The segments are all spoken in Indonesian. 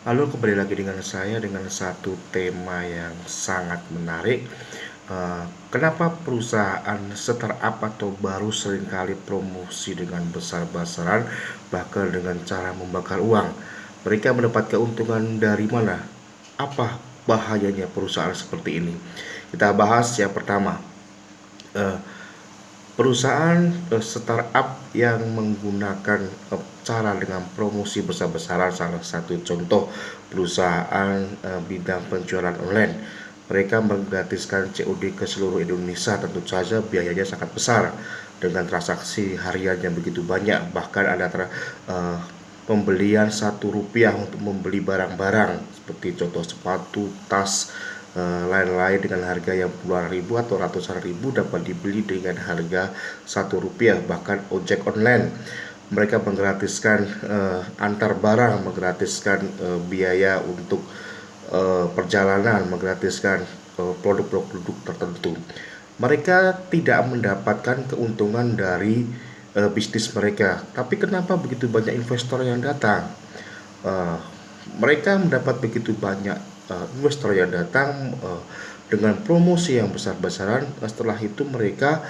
Halo, kembali lagi dengan saya dengan satu tema yang sangat menarik. Uh, kenapa perusahaan startup atau baru sering kali promosi dengan besar-besaran, bahkan dengan cara membakar uang? Mereka mendapat keuntungan dari mana? Apa bahayanya perusahaan seperti ini? Kita bahas yang pertama. Uh, perusahaan uh, startup yang menggunakan uh, cara dengan promosi besar-besaran salah satu contoh perusahaan uh, bidang penjualan online. Mereka menggratiskan COD ke seluruh Indonesia tentu saja biayanya sangat besar. Dengan transaksi harian yang begitu banyak bahkan ada uh, pembelian satu rupiah untuk membeli barang-barang. Seperti contoh sepatu, tas, lain-lain uh, dengan harga yang puluhan ribu atau ratusan ribu dapat dibeli dengan harga satu rupiah bahkan ojek online mereka menggratiskan uh, antar barang, menggratiskan uh, biaya untuk uh, perjalanan, menggratiskan produk-produk uh, tertentu. Mereka tidak mendapatkan keuntungan dari uh, bisnis mereka. Tapi kenapa begitu banyak investor yang datang? Uh, mereka mendapat begitu banyak uh, investor yang datang uh, dengan promosi yang besar-besaran. Setelah itu mereka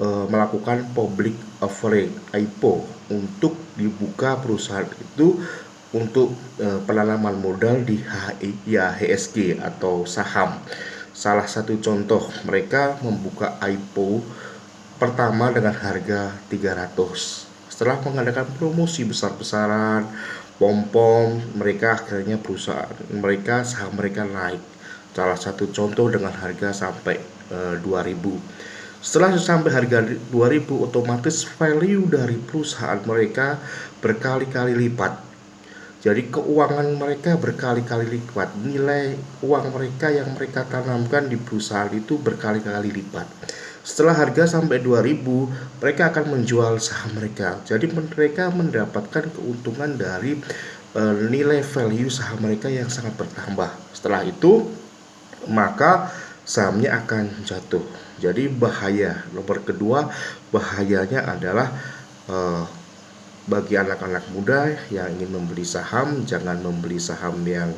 uh, melakukan public offering IPO untuk dibuka perusahaan itu untuk uh, penanaman modal di HSG atau saham. Salah satu contoh mereka membuka IPO pertama dengan harga 300. Setelah mengadakan promosi besar-besaran, pom-pom, mereka akhirnya perusahaan mereka saham mereka naik. Salah satu contoh dengan harga sampai uh, 2000 setelah sampai harga 2000 otomatis value dari perusahaan mereka berkali-kali lipat. Jadi keuangan mereka berkali-kali lipat. Nilai uang mereka yang mereka tanamkan di perusahaan itu berkali-kali lipat. Setelah harga sampai 2000, mereka akan menjual saham mereka. Jadi mereka mendapatkan keuntungan dari uh, nilai value saham mereka yang sangat bertambah. Setelah itu, maka sahamnya akan jatuh. Jadi bahaya. Nomor kedua, bahayanya adalah uh, bagi anak-anak muda yang ingin membeli saham, jangan membeli saham yang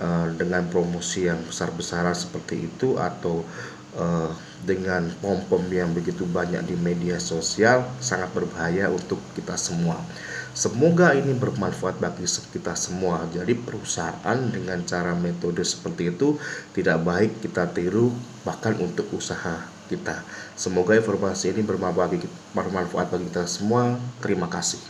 uh, dengan promosi yang besar-besaran seperti itu atau uh, dengan pom-pom yang begitu banyak di media sosial sangat berbahaya untuk kita semua. Semoga ini bermanfaat bagi kita semua. Jadi perusahaan dengan cara metode seperti itu tidak baik kita tiru bahkan untuk usaha kita. Semoga informasi ini bermanfaat bagi kita semua. Terima kasih.